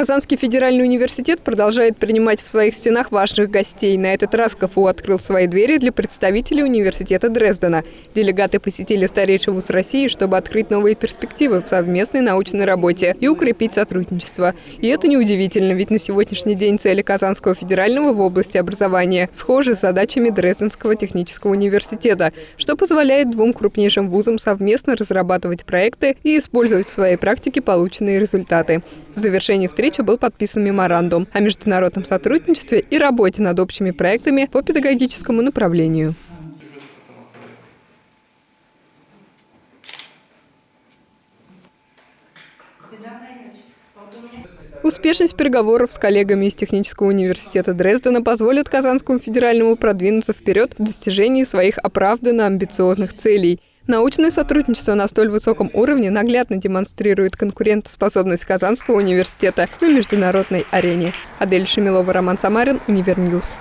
Казанский федеральный университет продолжает принимать в своих стенах важных гостей. На этот раз КФУ открыл свои двери для представителей университета Дрездена. Делегаты посетили старейший вуз России, чтобы открыть новые перспективы в совместной научной работе и укрепить сотрудничество. И это неудивительно, ведь на сегодняшний день цели Казанского федерального в области образования схожи с задачами Дрезденского технического университета, что позволяет двум крупнейшим вузам совместно разрабатывать проекты и использовать в своей практике полученные результаты. В завершении встречи встречи был подписан меморандум о международном сотрудничестве и работе над общими проектами по педагогическому направлению. Успешность переговоров с коллегами из Технического университета Дрездена позволит Казанскому федеральному продвинуться вперед в достижении своих оправданно амбициозных целей – Научное сотрудничество на столь высоком уровне наглядно демонстрирует конкурентоспособность Казанского университета на международной арене. Адель Шамилова, Роман Самарин, Univer News.